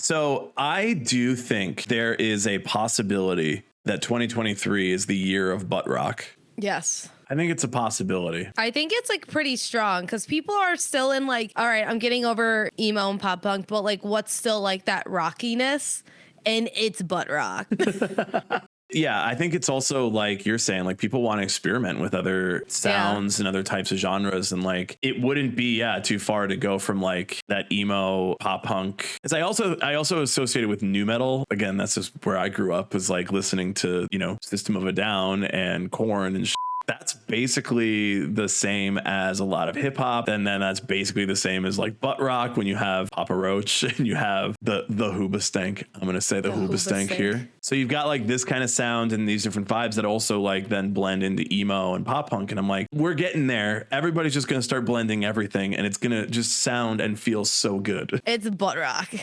So I do think there is a possibility that 2023 is the year of butt rock. Yes. I think it's a possibility. I think it's like pretty strong because people are still in like, all right, I'm getting over emo and pop punk, but like, what's still like that rockiness? And it's butt rock. Yeah, I think it's also like you're saying, like people want to experiment with other sounds and other types of genres, and like it wouldn't be yeah too far to go from like that emo pop punk. As I also I also associated with nu metal. Again, that's just where I grew up was like listening to you know System of a Down and Korn and. Sh- that's basically the same as a lot of hip hop, and then that's basically the same as like butt rock when you have Papa Roach and you have the the Hoobastank. I'm gonna say the, The Hoobastank Hoobastank. here. So you've got like this kind of sound and these different vibes that also like then blend into emo and pop punk. And I'm like, we're getting there. Everybody's just gonna start blending everything, and it's gonna just sound and feel so good. it's butt rock.